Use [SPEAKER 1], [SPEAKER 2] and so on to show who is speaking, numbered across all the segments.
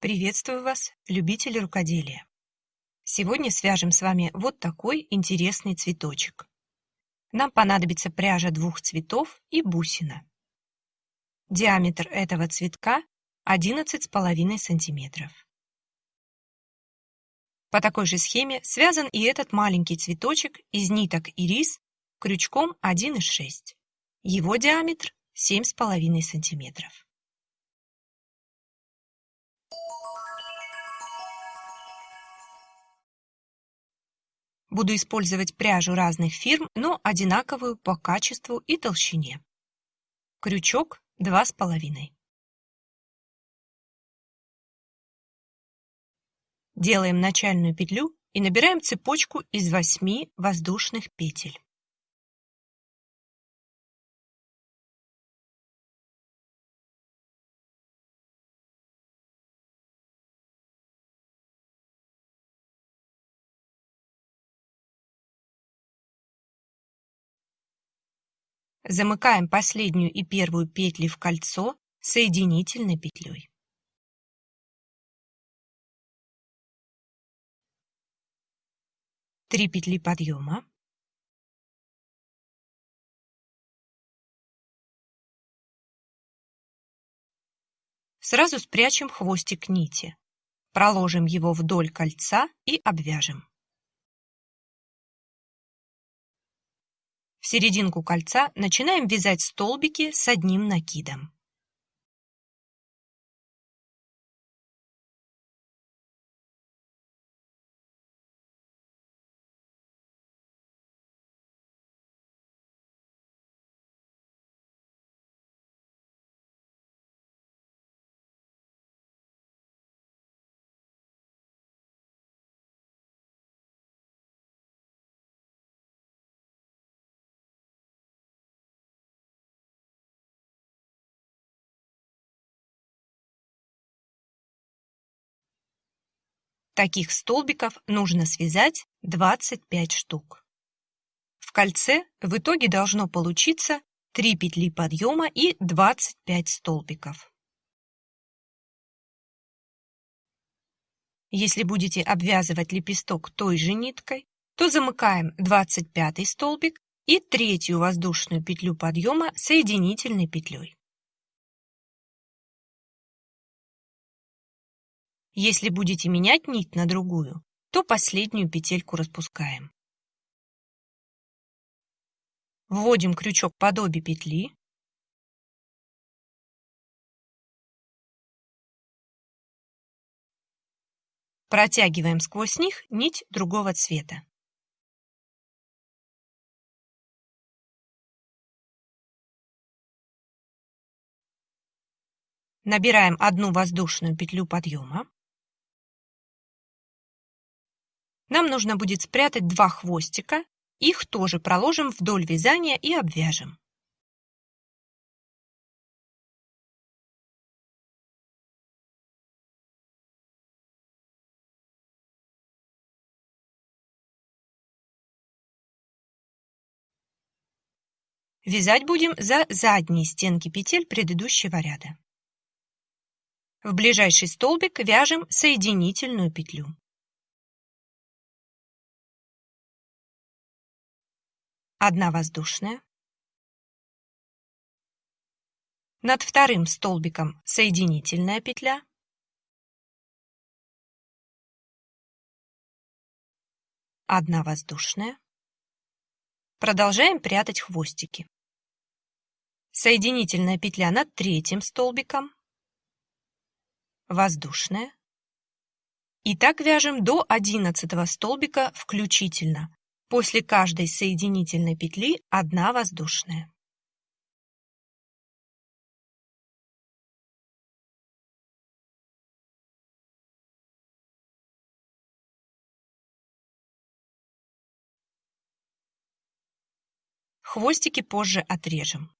[SPEAKER 1] Приветствую вас, любители рукоделия! Сегодня свяжем с вами вот такой интересный цветочек. Нам понадобится пряжа двух цветов и бусина. Диаметр этого цветка 11,5 сантиметров. По такой же схеме связан и этот маленький цветочек из ниток ирис крючком 1,6. Его диаметр 7,5 сантиметров. Буду использовать пряжу разных фирм, но одинаковую по качеству и толщине. Крючок 2,5. Делаем начальную петлю и набираем цепочку из 8 воздушных петель. Замыкаем последнюю и первую петли в кольцо соединительной петлей. Три петли подъема. Сразу спрячем хвостик нити. Проложим его вдоль кольца и обвяжем. Серединку кольца начинаем вязать столбики с одним накидом. Таких столбиков нужно связать 25 штук. В кольце в итоге должно получиться 3 петли подъема и 25 столбиков. Если будете обвязывать лепесток той же ниткой, то замыкаем 25 столбик и третью воздушную петлю подъема соединительной петлей. Если будете менять нить на другую, то последнюю петельку распускаем. Вводим крючок под обе петли. Протягиваем сквозь них нить другого цвета. Набираем одну воздушную петлю подъема. Нам нужно будет спрятать два хвостика, их тоже проложим вдоль вязания и обвяжем. Вязать будем за задние стенки петель предыдущего ряда. В ближайший столбик вяжем соединительную петлю. Одна воздушная. Над вторым столбиком соединительная петля. Одна воздушная. Продолжаем прятать хвостики. Соединительная петля над третьим столбиком. Воздушная. И так вяжем до одиннадцатого столбика включительно, После каждой соединительной петли одна воздушная. Хвостики позже отрежем.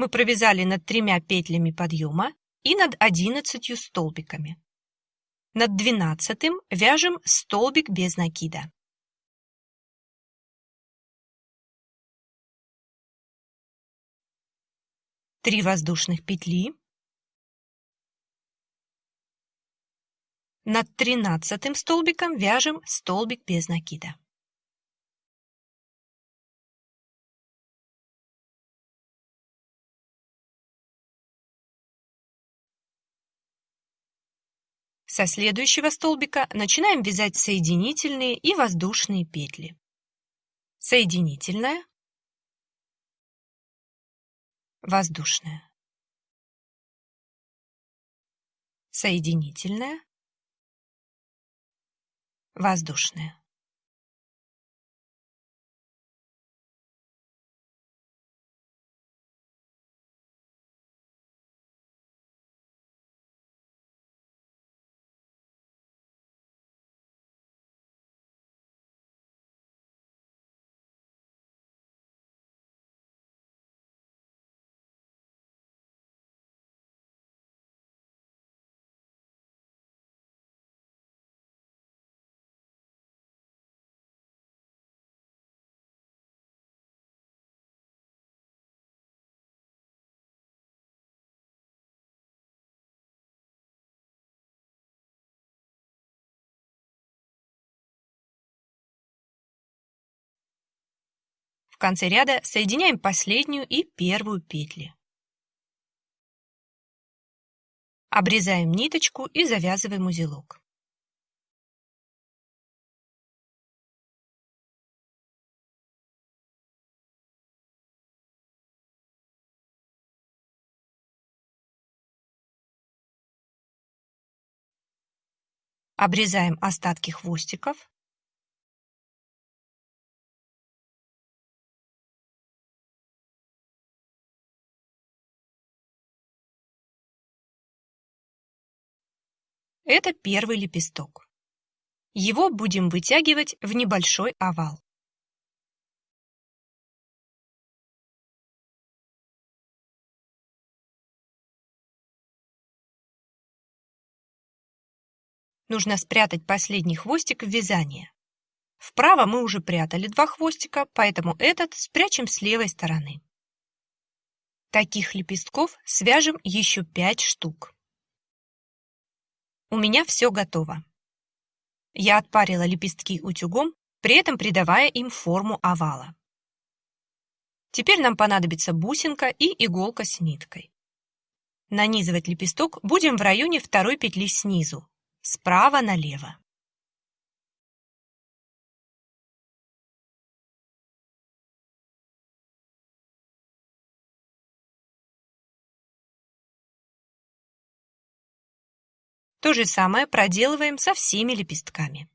[SPEAKER 1] Мы провязали над тремя петлями подъема и над одиннадцатью столбиками. Над двенадцатым вяжем столбик без накида. Три воздушных петли. Над тринадцатым столбиком вяжем столбик без накида. Со следующего столбика начинаем вязать соединительные и воздушные петли. Соединительная, воздушная, соединительная, воздушная. Конце ряда соединяем последнюю и первую петли. Обрезаем ниточку и завязываем узелок. Обрезаем остатки хвостиков. Это первый лепесток. Его будем вытягивать в небольшой овал. Нужно спрятать последний хвостик в вязание. Вправо мы уже прятали два хвостика, поэтому этот спрячем с левой стороны. Таких лепестков свяжем еще 5 штук. У меня все готово. Я отпарила лепестки утюгом, при этом придавая им форму овала. Теперь нам понадобится бусинка и иголка с ниткой. Нанизывать лепесток будем в районе второй петли снизу, справа налево. То же самое проделываем со всеми лепестками.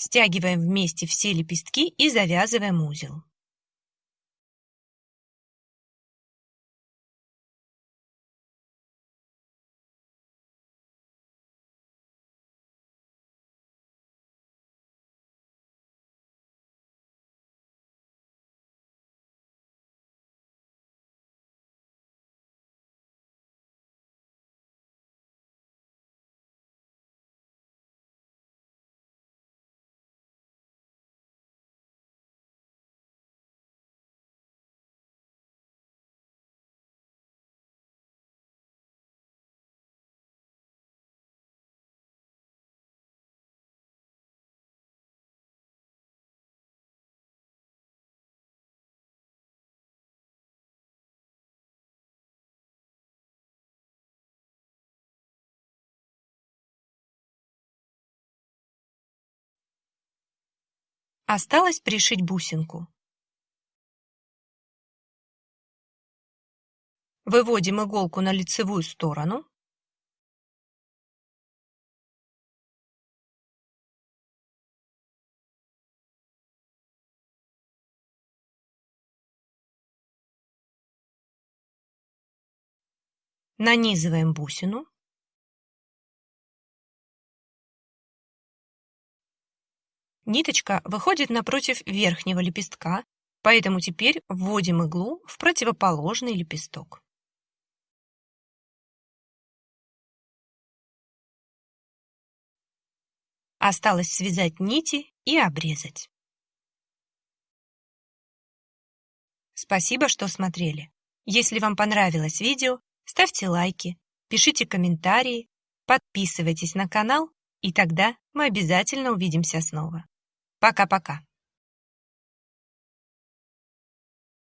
[SPEAKER 1] Стягиваем вместе все лепестки и завязываем узел. Осталось пришить бусинку. Выводим иголку на лицевую сторону. Нанизываем бусину. Ниточка выходит напротив верхнего лепестка, поэтому теперь вводим иглу в противоположный лепесток. Осталось связать нити и обрезать. Спасибо, что смотрели. Если вам понравилось видео, ставьте лайки, пишите комментарии, подписывайтесь на канал, и тогда мы обязательно увидимся снова. Пока-пока.